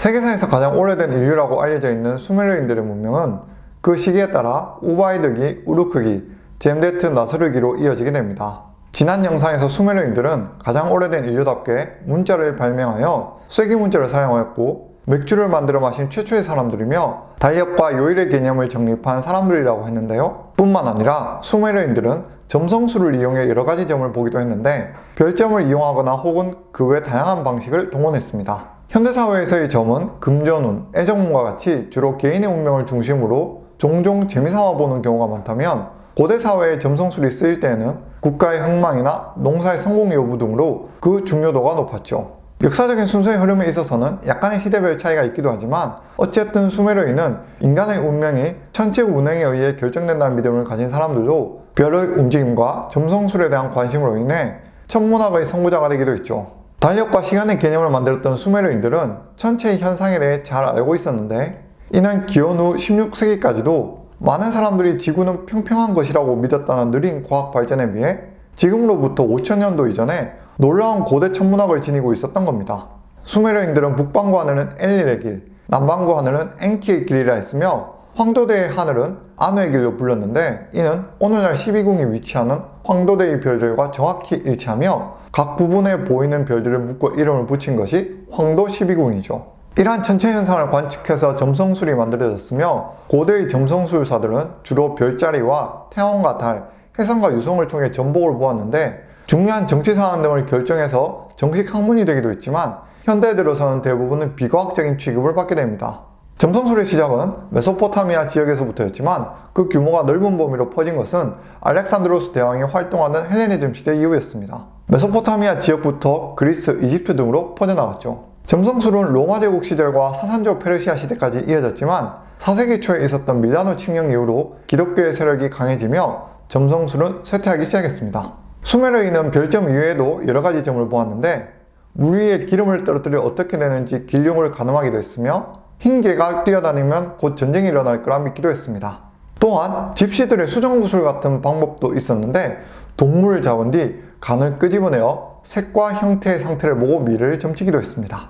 세계사에서 가장 오래된 인류라고 알려져 있는 수메르인들의 문명은 그 시기에 따라 우바이드기, 우르크기, 젬데트 나스르기로 이어지게 됩니다. 지난 영상에서 수메르인들은 가장 오래된 인류답게 문자를 발명하여 쐐기 문자를 사용하였고 맥주를 만들어 마신 최초의 사람들이며 달력과 요일의 개념을 정립한 사람들이라고 했는데요. 뿐만 아니라 수메르인들은 점성술을 이용해 여러 가지 점을 보기도 했는데 별점을 이용하거나 혹은 그 외 다양한 방식을 동원했습니다. 현대사회에서의 점은 금전운, 애정문과 같이 주로 개인의 운명을 중심으로 종종 재미삼아 보는 경우가 많다면 고대 사회의 점성술이 쓰일 때에는 국가의 흥망이나 농사의 성공 여부 등으로 그 중요도가 높았죠. 역사적인 순서의 흐름에 있어서는 약간의 시대별 차이가 있기도 하지만 어쨌든 수메르인은 인간의 운명이 천체 운행에 의해 결정된다는 믿음을 가진 사람들도 별의 움직임과 점성술에 대한 관심으로 인해 천문학의 선구자가 되기도 했죠. 달력과 시간의 개념을 만들었던 수메르인들은 천체의 현상에 대해 잘 알고 있었는데 이는 기원 후 16세기까지도 많은 사람들이 지구는 평평한 것이라고 믿었다는 느린 과학 발전에 비해 지금으로부터 5천년도 이전에 놀라운 고대 천문학을 지니고 있었던 겁니다. 수메르인들은 북방구 하늘은 엘릴의 길, 남방구 하늘은 엔키의 길이라 했으며 황도대의 하늘은 안우의 길로 불렸는데 이는 오늘날 12궁이 위치하는 황도대의 별들과 정확히 일치하며 각 부분에 보이는 별들을 묶어 이름을 붙인 것이 황도 12궁이죠. 이러한 천체 현상을 관측해서 점성술이 만들어졌으며 고대의 점성술사들은 주로 별자리와 태양과 달, 해성과 유성을 통해 전복을 보았는데 중요한 정치 사안 등을 결정해서 정식 학문이 되기도 했지만 현대 들어서는 대부분은 비과학적인 취급을 받게 됩니다. 점성술의 시작은 메소포타미아 지역에서부터였지만 그 규모가 넓은 범위로 퍼진 것은 알렉산드로스 대왕이 활동하는 헬레니즘 시대 이후였습니다. 메소포타미아 지역부터 그리스, 이집트 등으로 퍼져나갔죠. 점성술은 로마 제국 시절과 사산조 페르시아 시대까지 이어졌지만 4세기 초에 있었던 밀라노 침략 이후로 기독교의 세력이 강해지며 점성술은 쇠퇴하기 시작했습니다. 수메르인은 별점 이외에도 여러가지 점을 보았는데 물 위에 기름을 떨어뜨려 어떻게 되는지 길흉을 가늠하기도 했으며 흰 개가 뛰어다니면 곧 전쟁이 일어날 거라 믿기도 했습니다. 또한 집시들의 수정구술 같은 방법도 있었는데 동물을 잡은 뒤 간을 끄집어내어 색과 형태의 상태를 보고 미를 점치기도 했습니다.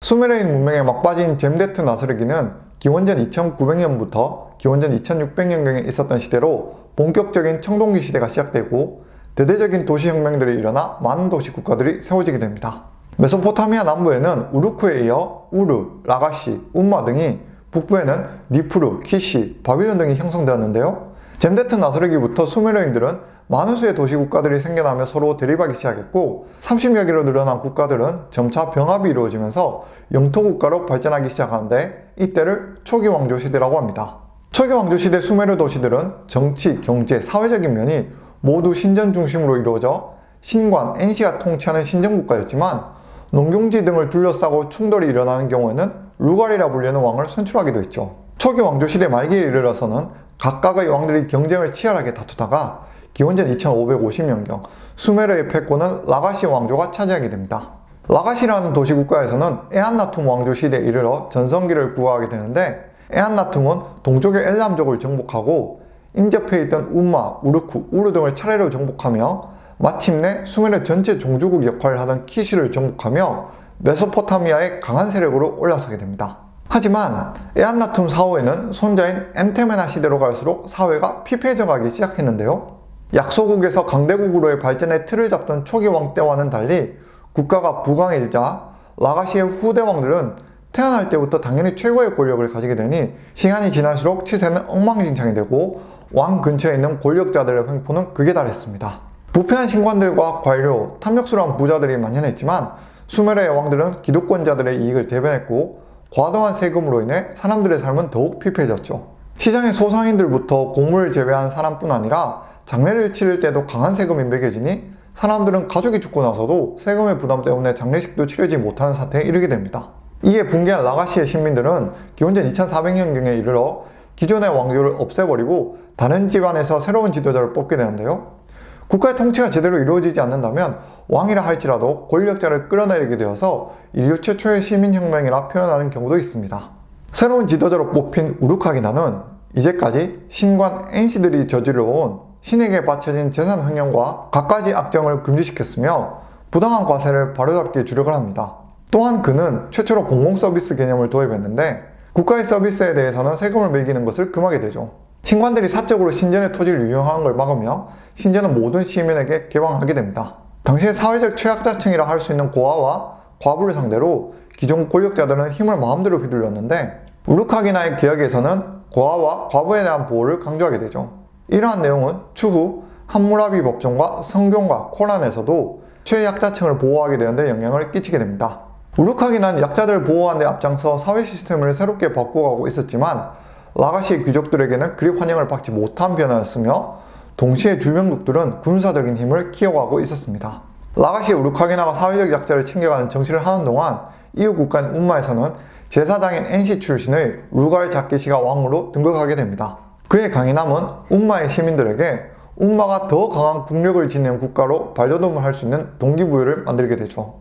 수메르인 문명에 막바지인 젬데트 나스르기는 기원전 2900년부터 기원전 2600년경에 있었던 시대로 본격적인 청동기 시대가 시작되고 대대적인 도시혁명들이 일어나 많은 도시 국가들이 세워지게 됩니다. 메소포타미아 남부에는 우르크에 이어 우르, 라가시, 움마 등이 북부에는 니푸르, 키시, 바빌론 등이 형성되었는데요. 젬데트 나스르기부터 수메르인들은 많은 수의 도시 국가들이 생겨나며 서로 대립하기 시작했고 30여 개로 늘어난 국가들은 점차 병합이 이루어지면서 영토 국가로 발전하기 시작하는데 이때를 초기 왕조 시대라고 합니다. 초기 왕조 시대 수메르 도시들은 정치, 경제, 사회적인 면이 모두 신전 중심으로 이루어져 신관, NC가 통치하는 신정국가였지만 농경지 등을 둘러싸고 충돌이 일어나는 경우에는 루갈이라 불리는 왕을 선출하기도 했죠. 초기 왕조 시대 말기에 이르러서는 각각의 왕들이 경쟁을 치열하게 다투다가 기원전 2550년경 수메르의 패권은 라가시 왕조가 차지하게 됩니다. 라가시라는 도시국가에서는 에안나툼 왕조 시대에 이르러 전성기를 구가하게 되는데 에안나툼은 동쪽의 엘람족을 정복하고 인접해 있던 우마, 우르쿠, 우르 등을 차례로 정복하며 마침내 수메르 전체 종주국 역할을 하던 키시를 정복하며 메소포타미아의 강한 세력으로 올라서게 됩니다. 하지만 에안나툼 사후에는 손자인 엠테메나 시대로 갈수록 사회가 피폐해져 가기 시작했는데요. 약소국에서 강대국으로의 발전의 틀을 잡던 초기 왕 때와는 달리 국가가 부강해지자 라가시의 후대 왕들은 태어날 때부터 당연히 최고의 권력을 가지게 되니 시간이 지날수록 치세는 엉망진창이 되고 왕 근처에 있는 권력자들의 횡포는 극에 달했습니다. 부패한 신관들과 관료, 탐욕스러운 부자들이 만연했지만 수메르의 왕들은 기득권자들의 이익을 대변했고 과도한 세금으로 인해 사람들의 삶은 더욱 피폐해졌죠. 시장의 소상인들부터 공무를 제외한 사람뿐 아니라 장례를 치를 때도 강한 세금이 매겨지니 사람들은 가족이 죽고 나서도 세금의 부담 때문에 장례식도 치르지 못하는 사태에 이르게 됩니다. 이에 붕괴한 라가시의 신민들은 기원전 2400년경에 이르러 기존의 왕조를 없애버리고 다른 집안에서 새로운 지도자를 뽑게 되는데요. 국가의 통치가 제대로 이루어지지 않는다면 왕이라 할지라도 권력자를 끌어내리게 되어서 인류 최초의 시민혁명이라 표현하는 경우도 있습니다. 새로운 지도자로 뽑힌 우르카기나는 이제까지 신관 NC들이 저지러온 신에게 바쳐진 재산 횡령과 갖가지 악정을 금지시켰으며 부당한 과세를 바로잡기에 주력을 합니다. 또한 그는 최초로 공공서비스 개념을 도입했는데 국가의 서비스에 대해서는 세금을 매기는 것을 금하게 되죠. 신관들이 사적으로 신전의 토지를 유용하는 걸 막으며 신전은 모든 시민에게 개방하게 됩니다. 당시에 사회적 취약자층이라 할 수 있는 고아와 과부를 상대로 기존 권력자들은 힘을 마음대로 휘둘렀는데 우르카기나의 계약에서는 고아와 과부에 대한 보호를 강조하게 되죠. 이러한 내용은 추후 함무라비 법정과 성경과 코란에서도 최약자층을 보호하게 되는데 영향을 끼치게 됩니다. 우르카기는 약자들을 보호하는 데 앞장서 사회 시스템을 새롭게 바꿔가고 있었지만 라가시 귀족들에게는 그리 환영을 받지 못한 변화였으며 동시에 주변국들은 군사적인 힘을 키워가고 있었습니다. 라가시 우르카기나가 사회적 약자를 챙겨가는 정치를 하는 동안 이후 국가인 운마에서는 제사장인 NC 출신의 루갈 자키시가 왕으로 등극하게 됩니다. 그의 강인함은 운마의 시민들에게 운마가 더 강한 국력을 지니는 국가로 발돋움을 할 수 있는 동기부여를 만들게 되죠.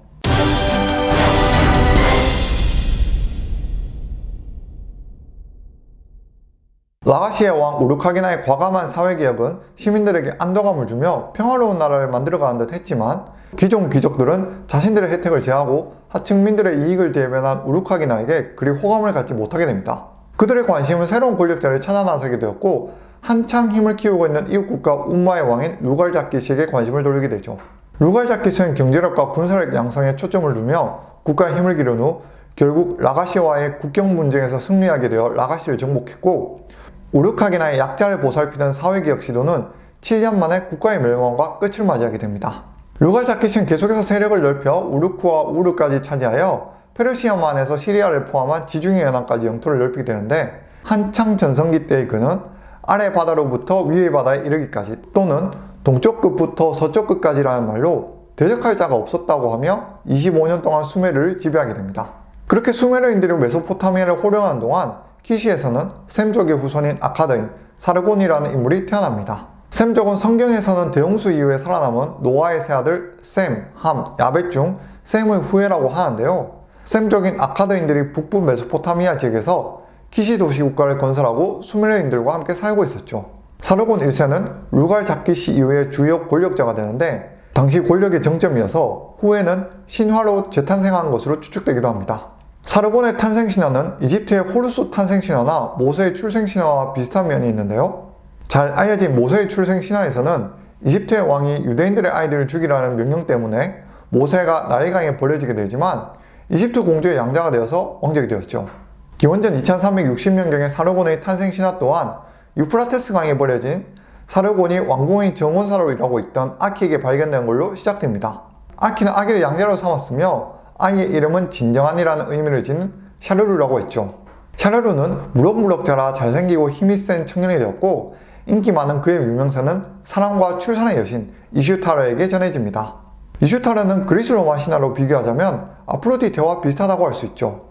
라가시의 왕 우르카기나의 과감한 사회개혁은 시민들에게 안정감을 주며 평화로운 나라를 만들어가는 듯 했지만 기존 귀족들은 자신들의 혜택을 제하고 하층민들의 이익을 대변한 우르카기나에게 그리 호감을 갖지 못하게 됩니다. 그들의 관심은 새로운 권력자를 찾아 나서게 되었고 한창 힘을 키우고 있는 이웃국가 운마의 왕인 루갈자키시에게 관심을 돌리게 되죠. 루갈자키시는 경제력과 군사력 양성에 초점을 두며 국가의 힘을 기른 후 결국 라가시와의 국경 분쟁에서 승리하게 되어 라가시를 정복했고 우르카기나의 약자를 보살피던 사회개혁 시도는 7년 만에 국가의 멸망과 끝을 맞이하게 됩니다. 루갈자키시는 계속해서 세력을 넓혀 우르크와 우르까지 차지하여 페르시아만에서 시리아를 포함한 지중해 연안까지 영토를 넓히게 되는데 한창 전성기 때의 그는 아래 바다로부터 위의 바다에 이르기까지 또는 동쪽 끝부터 서쪽 끝까지라는 말로 대적할 자가 없었다고 하며 25년 동안 수메르를 지배하게 됩니다. 그렇게 수메르인들이 메소포타미아를 호령하는 동안 키시에서는 셈족의 후손인 아카드인 사르곤이라는 인물이 태어납니다. 셈족은 성경에서는 대홍수 이후에 살아남은 노아의 세 아들 셈, 함, 야벳 중 셈의 후예라고 하는데요. 셈족인 아카드인들이 북부 메소포타미아 지역에서 키시 도시 국가를 건설하고 수메르인들과 함께 살고 있었죠. 사르곤 1세는 루갈 자키시 이후의 주요 권력자가 되는데 당시 권력의 정점이어서 후에는 신화로 재탄생한 것으로 추측되기도 합니다. 사르곤의 탄생신화는 이집트의 호르스 탄생신화나 모세의 출생신화와 비슷한 면이 있는데요. 잘 알려진 모세의 출생신화에서는 이집트의 왕이 유대인들의 아이들을 죽이라는 명령 때문에 모세가 나일강에 버려지게 되지만 이집트 공주의 양자가 되어서 왕족이 되었죠. 기원전 2360년경의 사르곤의 탄생신화 또한 유프라테스 강에 버려진 사르곤이 왕궁의 정원사로 일하고 있던 아키에게 발견된 걸로 시작됩니다. 아키는 아기를 양자로 삼았으며 아이의 이름은 진정한이라는 의미를 지닌 샤르루라고 했죠. 샤르루는 무럭무럭 자라 잘생기고 힘이 센 청년이 되었고 인기 많은 그의 유명세는 사랑과 출산의 여신 이슈타르에게 전해집니다. 이슈타르는 그리스 로마 신화로 비교하자면 아프로디테와 비슷하다고 할 수 있죠.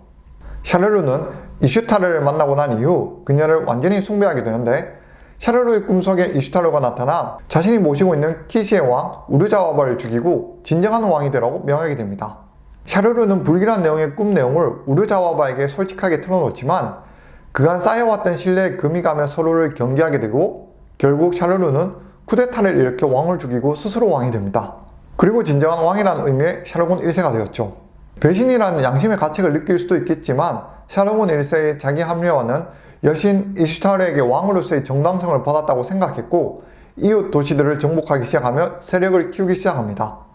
샤르루는 이슈타르를 만나고 난 이후 그녀를 완전히 숭배하게 되는데 샤르루의 꿈속에 이슈타르가 나타나 자신이 모시고 있는 키시의 왕 우르자와바를 죽이고 진정한 왕이 되라고 명하게 됩니다. 샤르루는 불길한 내용의 꿈 내용을 우르자와바에게 솔직하게 털어놓지만 그간 쌓여왔던 신뢰에 금이 가며 서로를 경계하게 되고 결국 샤르루는 쿠데타를 일으켜 왕을 죽이고 스스로 왕이 됩니다. 그리고 진정한 왕이라는 의미의 샤르곤 1세가 되었죠. 배신이라는 양심의 가책을 느낄 수도 있겠지만 샤르곤 1세의 자기 합리화는 여신 이슈타르에게 왕으로서의 정당성을 받았다고 생각했고 이웃 도시들을 정복하기 시작하며 세력을 키우기 시작합니다.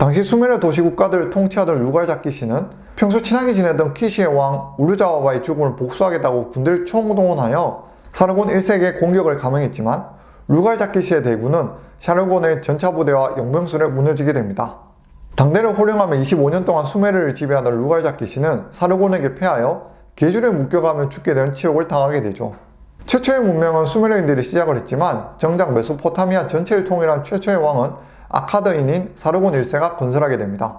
당시 수메르 도시 국가들을 통치하던 루갈자 키 시는 평소 친하게 지내던 키시의 왕 우르자와바의 죽음을 복수하겠다고 군대를 총동원하여 사르곤 1세에게 공격을 감행했지만 루갈자 키 시의 대군은 샤르곤의 전차부대와 용병술에 무너지게 됩니다. 당대를 호령하며 25년 동안 수메르를 지배하던 루갈자 키 시는 사르곤에게 패하여 계줄에 묶여가며 죽게 된 치욕을 당하게 되죠. 최초의 문명은 수메르인들이 시작을 했지만 정작 메소포타미아 전체를 통일한 최초의 왕은 아카드인인 사르곤 1세가 건설하게 됩니다.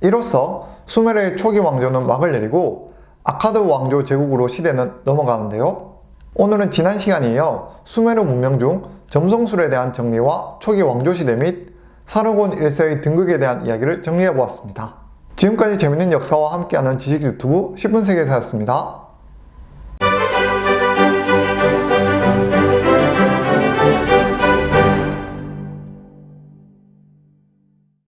이로써 수메르의 초기 왕조는 막을 내리고 아카드 왕조 제국으로 시대는 넘어가는데요. 오늘은 지난 시간에 이어 수메르 문명 중 점성술에 대한 정리와 초기 왕조 시대 및 사르곤 1세의 등극에 대한 이야기를 정리해 보았습니다. 지금까지 재밌는 역사와 함께하는 지식 유튜브 10분 세계사였습니다.